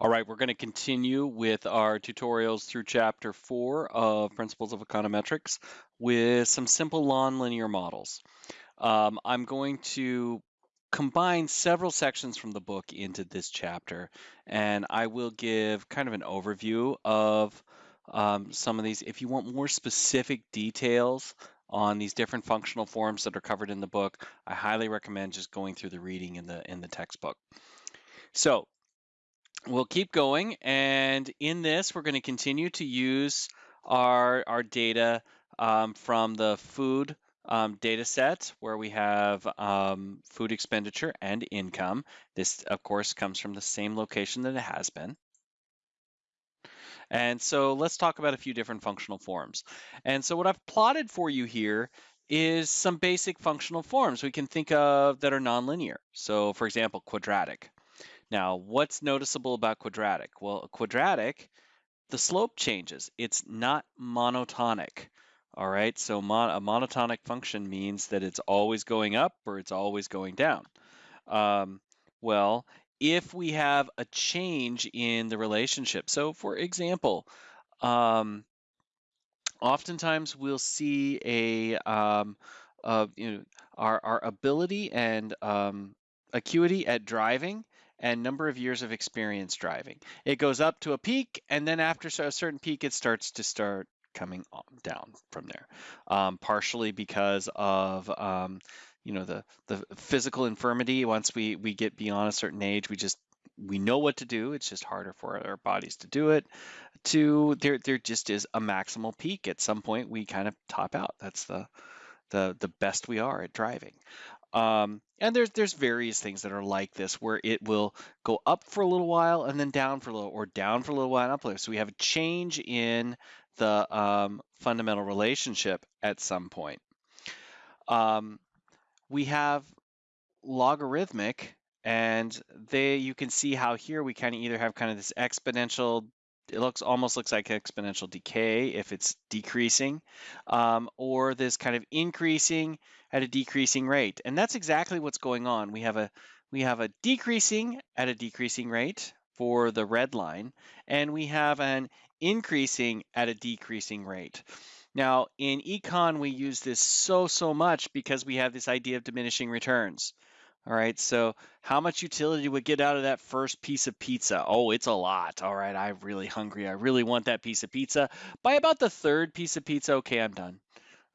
All right, we're going to continue with our tutorials through chapter four of Principles of Econometrics with some simple nonlinear models. Um, I'm going to combine several sections from the book into this chapter, and I will give kind of an overview of um, some of these. If you want more specific details on these different functional forms that are covered in the book, I highly recommend just going through the reading in the in the textbook. So we'll keep going. And in this, we're going to continue to use our, our data um, from the food um, data set where we have um, food expenditure and income. This, of course, comes from the same location that it has been. And so let's talk about a few different functional forms. And so what I've plotted for you here is some basic functional forms we can think of that are nonlinear. So for example, quadratic. Now, what's noticeable about quadratic? Well, quadratic, the slope changes. It's not monotonic. All right, so mon a monotonic function means that it's always going up or it's always going down. Um, well, if we have a change in the relationship, so for example, um, oftentimes we'll see a, um, you know, our, our ability and um, acuity at driving and number of years of experience driving. It goes up to a peak, and then after a certain peak, it starts to start coming down from there. Um, partially because of um, you know the the physical infirmity. Once we we get beyond a certain age, we just we know what to do. It's just harder for our bodies to do it. To there there just is a maximal peak. At some point, we kind of top out. That's the the the best we are at driving. Um, and there's there's various things that are like this where it will go up for a little while and then down for a little or down for a little while and up. So we have a change in the um, fundamental relationship at some point. Um, we have logarithmic and they you can see how here we kind of either have kind of this exponential it looks almost looks like exponential decay if it's decreasing, um, or this kind of increasing at a decreasing rate. And that's exactly what's going on. We have a we have a decreasing at a decreasing rate for the red line, and we have an increasing at a decreasing rate. Now, in econ, we use this so, so much because we have this idea of diminishing returns. All right, so how much utility would get out of that first piece of pizza? Oh, it's a lot. All right, I'm really hungry. I really want that piece of pizza. By about the third piece of pizza, okay, I'm done.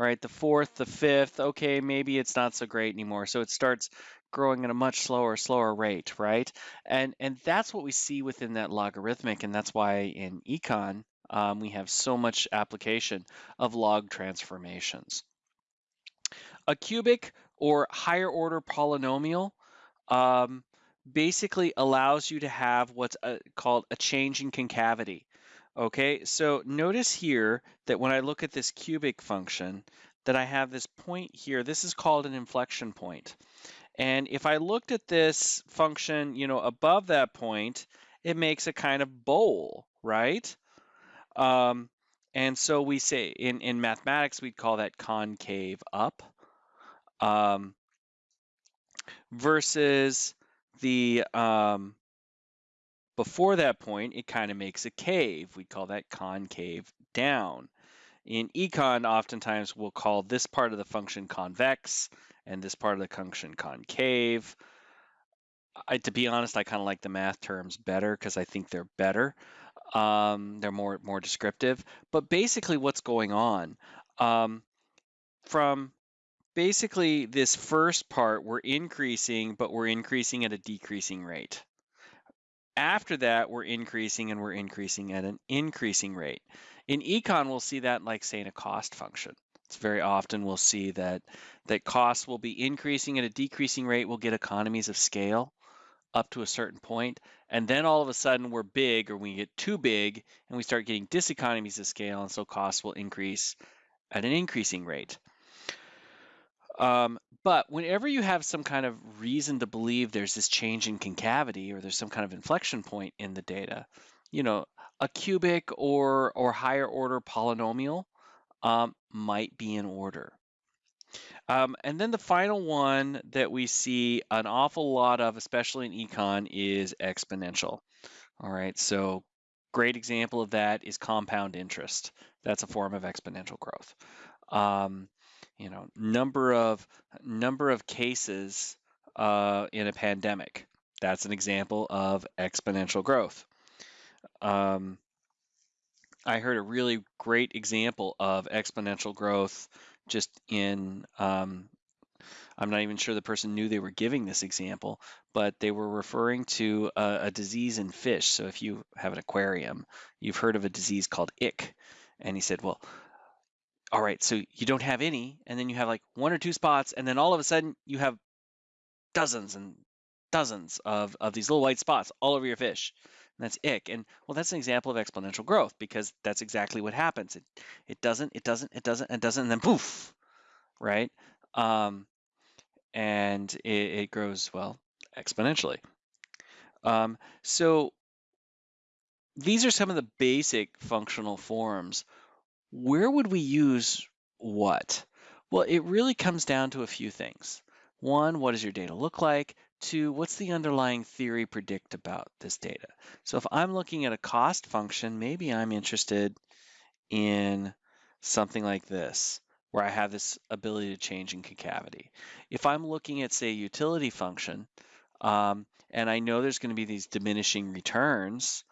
All right, the fourth, the fifth, okay, maybe it's not so great anymore. So it starts growing at a much slower, slower rate, right? And and that's what we see within that logarithmic, and that's why in econ um, we have so much application of log transformations. A cubic or higher order polynomial um, basically allows you to have what's a, uh, called a change in concavity. Okay, so notice here that when I look at this cubic function, that I have this point here, this is called an inflection point. And if I looked at this function, you know, above that point, it makes a kind of bowl, right? Um, and so we say in, in mathematics, we'd call that concave up um, versus the um, before that point, it kind of makes a cave. We call that concave down. In econ, oftentimes we'll call this part of the function convex and this part of the function concave. I, to be honest, I kind of like the math terms better because I think they're better. Um, they're more more descriptive. But basically, what's going on um, from basically this first part, we're increasing, but we're increasing at a decreasing rate. After that, we're increasing and we're increasing at an increasing rate. In econ, we'll see that like say in a cost function. It's very often we'll see that that costs will be increasing at a decreasing rate. We'll get economies of scale up to a certain point, and then all of a sudden we're big or we get too big and we start getting diseconomies of scale, and so costs will increase at an increasing rate. Um, but whenever you have some kind of reason to believe there's this change in concavity or there's some kind of inflection point in the data, you know, a cubic or or higher order polynomial um, might be in order. Um, and then the final one that we see an awful lot of, especially in econ, is exponential. All right, so great example of that is compound interest. That's a form of exponential growth. Um, you know, number of number of cases uh, in a pandemic. That's an example of exponential growth. Um, I heard a really great example of exponential growth just in um, I'm not even sure the person knew they were giving this example, but they were referring to a, a, disease in fish. So if you have an aquarium, you've heard of a disease called ick. And he said, well, all right, so you don't have any, and then you have like one or two spots, and then all of a sudden you have dozens and dozens of, of these little white spots all over your fish. And that's ick. And well, that's an example of exponential growth because that's exactly what happens. It it doesn't, it doesn't, it doesn't, it doesn't, and then poof, right? Um, and it, it grows, well, exponentially. Um, so these are some of the basic functional forms. Where would we use what? Well, it really comes down to a few things. One, what does your data look like? Two, what's the underlying theory predict about this data? So if I'm looking at a cost function, maybe I'm interested in something like this where I have this ability to change in concavity. If I'm looking at, say, a utility function, um, and I know there's going to be these diminishing returns,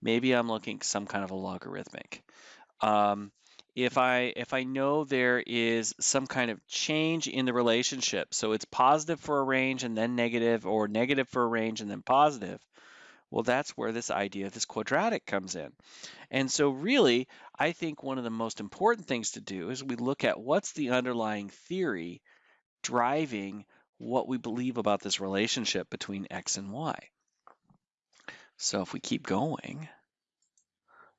maybe I'm looking some kind of a logarithmic. Um, if I if I know there is some kind of change in the relationship, so it's positive for a range and then negative, or negative for a range and then positive, well, that's where this idea of this quadratic comes in. And so really, I think one of the most important things to do is we look at what's the underlying theory driving what we believe about this relationship between x and y. So if we keep going,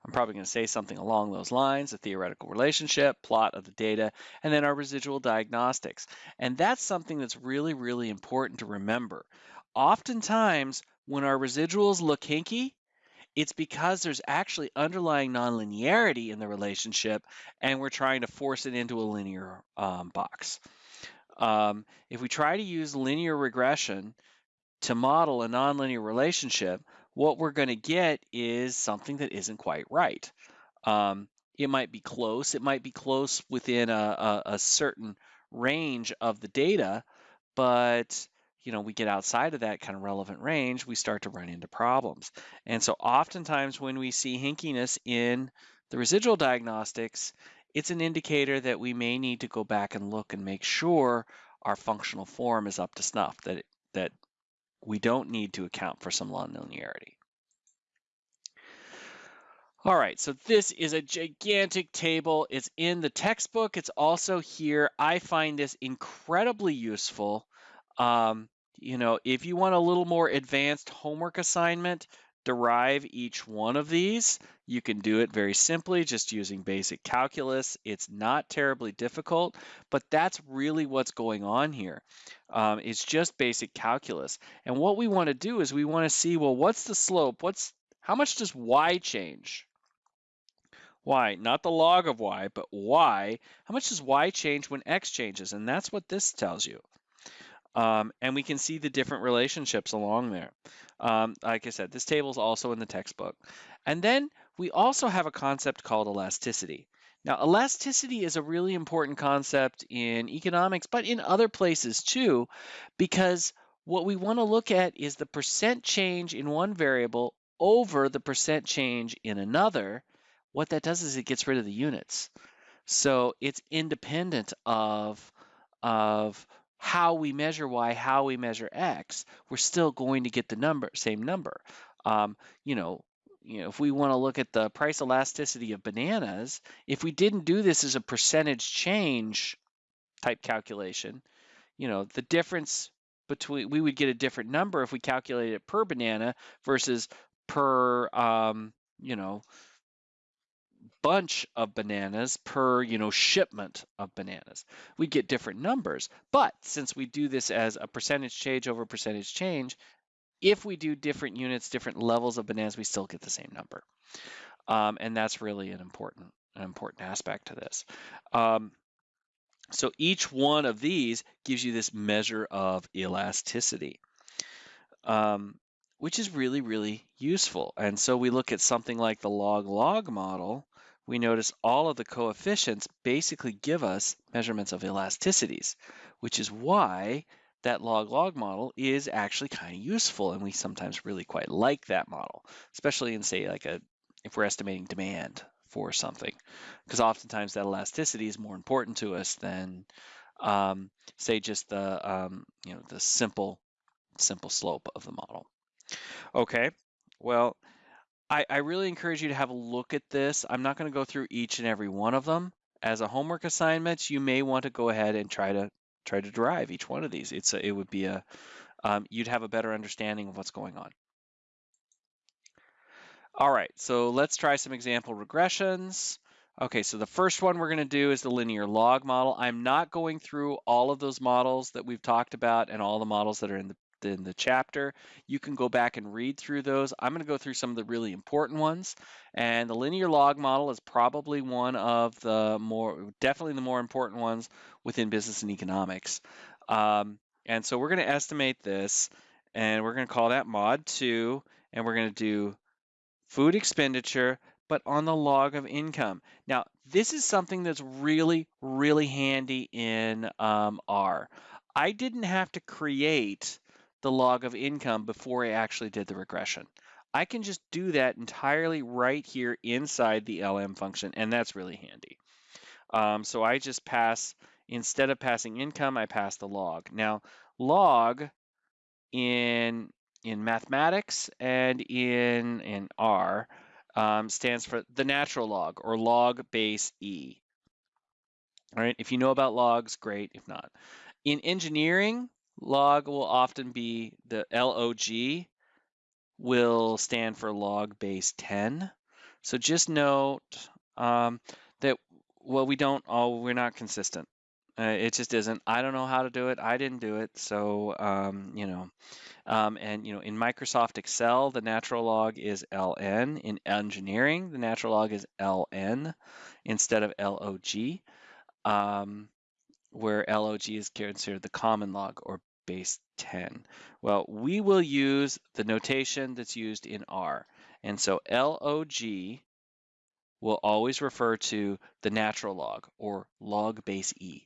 I'm probably going to say something along those lines, a theoretical relationship, plot of the data, and then our residual diagnostics. And that's something that's really, really important to remember. Oftentimes, when our residuals look hinky, it's because there's actually underlying nonlinearity in the relationship and we're trying to force it into a linear um, box. Um, if we try to use linear regression to model a nonlinear relationship, what we're going to get is something that isn't quite right. Um, it might be close, it might be close within a, a, a certain range of the data, but you know, we get outside of that kind of relevant range, we start to run into problems. And so oftentimes when we see hinkiness in the residual diagnostics, it's an indicator that we may need to go back and look and make sure our functional form is up to snuff, that, it, that we don't need to account for some nonlinearity. All right, so this is a gigantic table. It's in the textbook. It's also here. I find this incredibly useful. Um, you know, if you want a little more advanced homework assignment, derive each one of these. You can do it very simply just using basic calculus. It's not terribly difficult, but that's really what's going on here. Um, it's just basic calculus. And what we want to do is we want to see, well, what's the slope? What's How much does y change? y, not the log of y, but y. How much does y change when x changes? And that's what this tells you. Um, and we can see the different relationships along there. Um, like I said, this table is also in the textbook. And then we also have a concept called elasticity. Now, elasticity is a really important concept in economics, but in other places too, because what we want to look at is the percent change in one variable over the percent change in another. What that does is it gets rid of the units. So it's independent of, of how we measure y, how we measure x, we're still going to get the number, same number. Um, you know, you know, if we want to look at the price elasticity of bananas, if we didn't do this as a percentage change type calculation, you know, the difference between we would get a different number if we calculated it per banana versus per um, you know bunch of bananas per, you know, shipment of bananas. We get different numbers. But since we do this as a percentage change over percentage change, if we do different units, different levels of bananas, we still get the same number. Um, and that's really an important, an important aspect to this. Um, so each one of these gives you this measure of elasticity. Um, which is really, really useful. And so we look at something like the log-log model, we notice all of the coefficients basically give us measurements of elasticities, which is why that log-log model is actually kind of useful and we sometimes really quite like that model, especially in say like a if we're estimating demand for something, because oftentimes that elasticity is more important to us than um, say just the um, you know the simple simple slope of the model. Okay, well, I, I really encourage you to have a look at this. I'm not going to go through each and every one of them. As a homework assignment, you may want to go ahead and try to try to derive each one of these. It's a, it would be a um, you'd have a better understanding of what's going on. All right, so let's try some example regressions. Okay, so the first one we're going to do is the linear log model. I'm not going through all of those models that we've talked about and all the models that are in the in the chapter. You can go back and read through those. I'm going to go through some of the really important ones. And the linear log model is probably one of the more, definitely the more important ones within business and economics. Um, and so we're going to estimate this and we're going to call that mod 2 and we're going to do food expenditure but on the log of income. Now, this is something that's really, really handy in um, R. I didn't have to create the log of income before I actually did the regression. I can just do that entirely right here inside the LM function, and that's really handy. Um, so I just pass, instead of passing income, I pass the log. Now, log in in mathematics and in in R um, stands for the natural log or log base E. All right, if you know about logs, great. If not, in engineering, log will often be the LOG will stand for log base 10. So just note um, that, well, we don't, oh, we're not consistent. Uh, it just isn't. I don't know how to do it. I didn't do it. So, um, you know, um, and, you know, in Microsoft Excel, the natural log is LN. In engineering, the natural log is LN instead of LOG. Um, where LOG is considered the common log or base 10? Well, we will use the notation that's used in R. And so LOG will always refer to the natural log or log base E.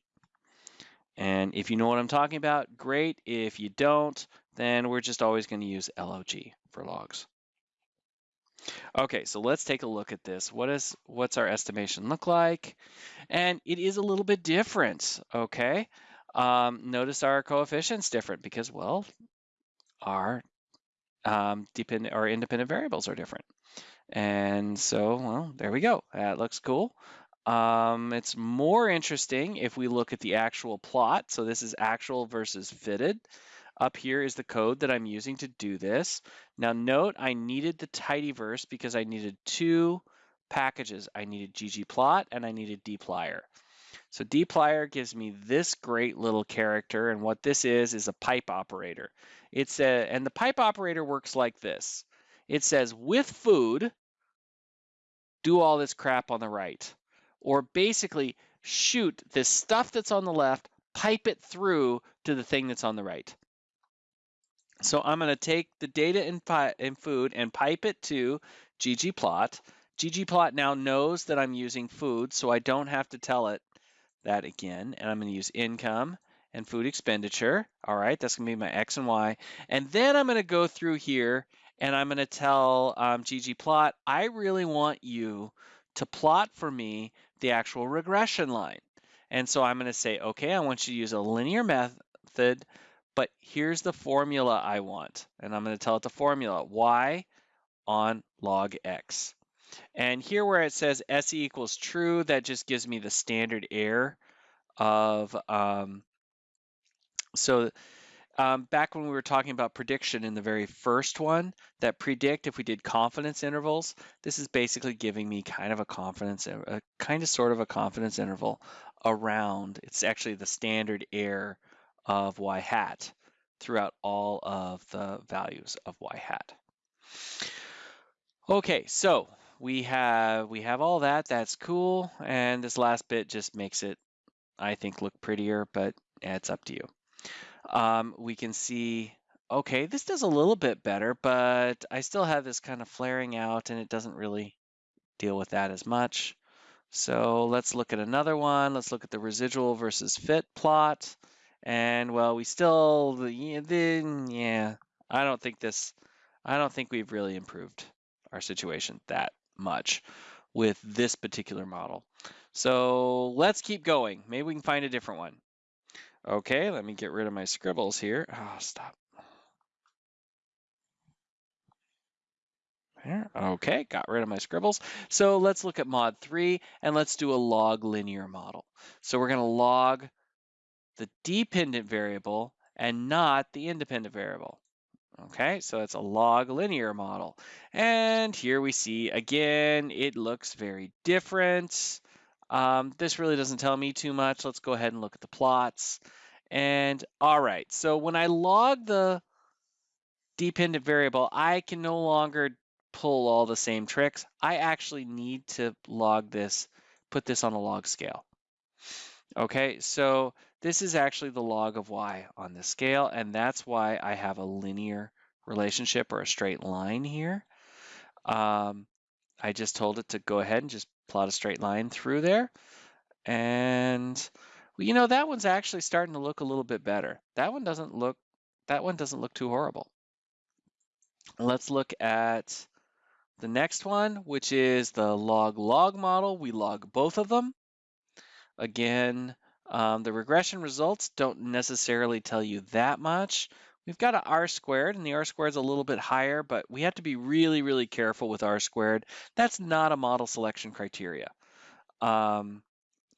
And if you know what I'm talking about, great. If you don't, then we're just always going to use LOG for logs. Okay, so let's take a look at this. What is what's our estimation look like? And it is a little bit different, okay? Um, notice our coefficients different because, well, our um, dependent our independent variables are different. And so, well, there we go. That looks cool. Um, it's more interesting if we look at the actual plot. So this is actual versus fitted. Up here is the code that I'm using to do this. Now note I needed the tidyverse because I needed two packages. I needed ggplot and I needed dplyr. So dplyr gives me this great little character, and what this is is a pipe operator. It's a, and the pipe operator works like this. It says with food, do all this crap on the right. Or basically shoot this stuff that's on the left, pipe it through to the thing that's on the right. So I'm going to take the data in, in food and pipe it to ggplot. ggplot now knows that I'm using food, so I don't have to tell it that again, and I'm going to use income and food expenditure. All right, that's going to be my X and Y. And then I'm going to go through here and I'm going to tell um, ggplot, I really want you to plot for me the actual regression line. And so I'm going to say, okay, I want you to use a linear method, but here's the formula I want. And I'm going to tell it the formula, y on log x. And here where it says SE equals true, that just gives me the standard error of, um, so um, back when we were talking about prediction in the very first one, that predict if we did confidence intervals, this is basically giving me kind of a confidence, a kind of sort of a confidence interval around, it's actually the standard error of y hat throughout all of the values of y hat. Okay, so we have we have all that. That's cool. And this last bit just makes it, I think, look prettier, but it's up to you. Um, we can see okay, this does a little bit better, but I still have this kind of flaring out and it doesn't really deal with that as much. So let's look at another one. Let's look at the residual versus fit plot. And well, we still, the, yeah, I don't think this, I don't think we've really improved our situation that much with this particular model. So let's keep going. Maybe we can find a different one. Okay, let me get rid of my scribbles here. Oh, stop. There. Okay, got rid of my scribbles. So let's look at mod 3 and let's do a log linear model. So we're going to log the dependent variable and not the independent variable. Okay, so it's a log linear model. And here we see, again, it looks very different. Um, this really doesn't tell me too much. Let's go ahead and look at the plots. And all right, so when I log the dependent variable, I can no longer pull all the same tricks. I actually need to log this, put this on a log scale. Okay, so this is actually the log of y on the scale, and that's why I have a linear relationship or a straight line here. Um, I just told it to go ahead and just plot a straight line through there. And well, you know, that one's actually starting to look a little bit better. That one doesn't look, that one doesn't look too horrible. Let's look at the next one, which is the log-log model. We log both of them. Again, um, the regression results don't necessarily tell you that much. We've got an R squared, and the R squared is a little bit higher, but we have to be really, really careful with R squared. That's not a model selection criteria. Um,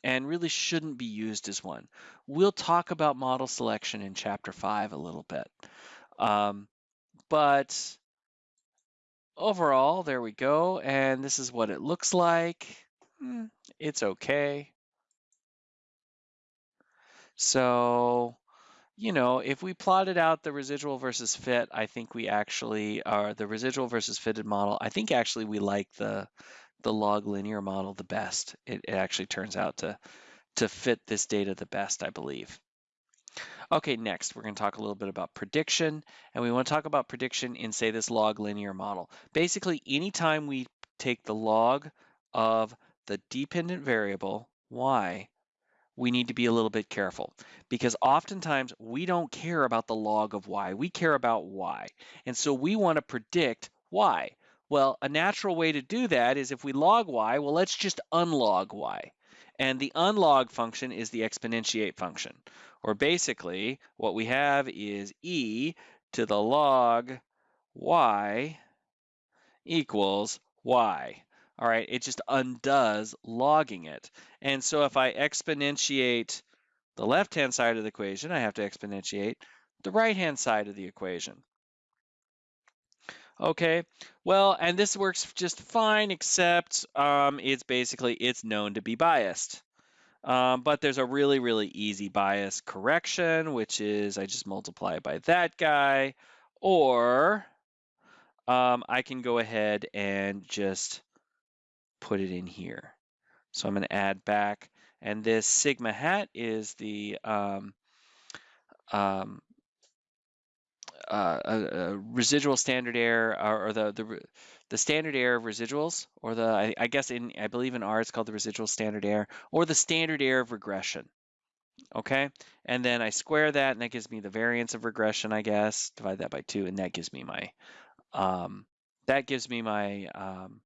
and really shouldn't be used as one. We'll talk about model selection in chapter five a little bit. Um, but overall, there we go. And this is what it looks like. Hmm, it's okay. So, you know, if we plotted out the residual versus fit, I think we actually are the residual versus fitted model. I think actually we like the the log linear model the best. It, it actually turns out to to fit this data the best, I believe. Okay, next we're going to talk a little bit about prediction, and we want to talk about prediction in, say, this log linear model. Basically, anytime we take the log of the dependent variable, y, we need to be a little bit careful because oftentimes we don't care about the log of y, we care about y. And so we want to predict y. Well, a natural way to do that is if we log y, well, let's just unlog y. And the unlog function is the exponentiate function. Or basically, what we have is e to the log y equals y. All right, it just undoes logging it. And so if I exponentiate the left-hand side of the equation, I have to exponentiate the right-hand side of the equation. Okay, well, and this works just fine, except um, it's basically, it's known to be biased. Um, but there's a really, really easy bias correction, which is I just multiply by that guy, or um, I can go ahead and just put it in here. So I'm going to add back, and this sigma hat is the um, um, uh, a, a residual standard error or, or the, the the standard error of residuals, or the I, I, guess in I believe in R it's called the residual standard error, or the standard error of regression. Okay, and then I square that, and that gives me the variance of regression, I guess. Divide that by two, and that gives me my um, that gives me my um,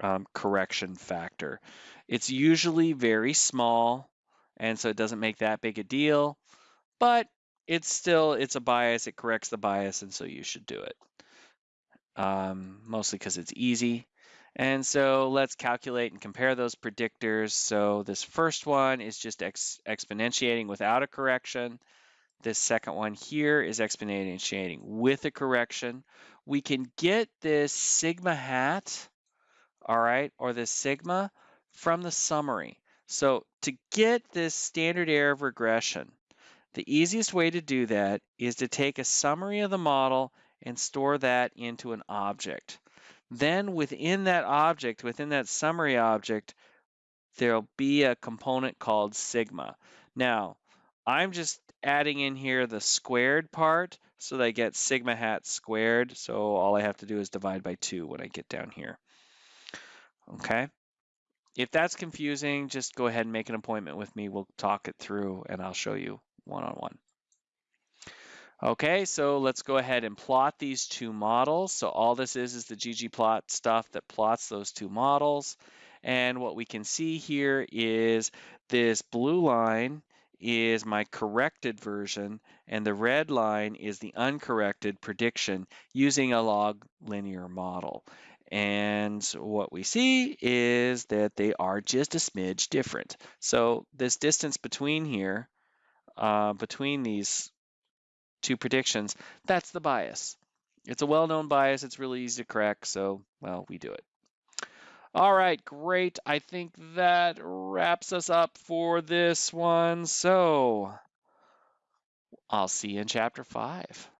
um, correction factor. It's usually very small, and so it doesn't make that big a deal, but it's still, it's a bias, it corrects the bias, and so you should do it. Um, mostly because it's easy. And so let's calculate and compare those predictors. So this first one is just ex exponentiating without a correction. This second one here is exponentiating with a correction. We can get this sigma hat all right, or the sigma from the summary. So to get this standard error of regression, the easiest way to do that is to take a summary of the model and store that into an object. Then within that object, within that summary object, there'll be a component called sigma. Now, I'm just adding in here the squared part so that I get sigma hat squared. So all I have to do is divide by 2 when I get down here. Okay. If that's confusing, just go ahead and make an appointment with me. We'll talk it through and I'll show you one-on-one. -on -one. Okay, so let's go ahead and plot these two models. So all this is is the ggplot stuff that plots those two models. And what we can see here is this blue line is my corrected version, and the red line is the uncorrected prediction using a log linear model. And what we see is that they are just a smidge different. So this distance between here, uh, between these two predictions, that's the bias. It's a well-known bias. It's really easy to correct. So, well, we do it. All right, great. I think that wraps us up for this one. So I'll see you in chapter five.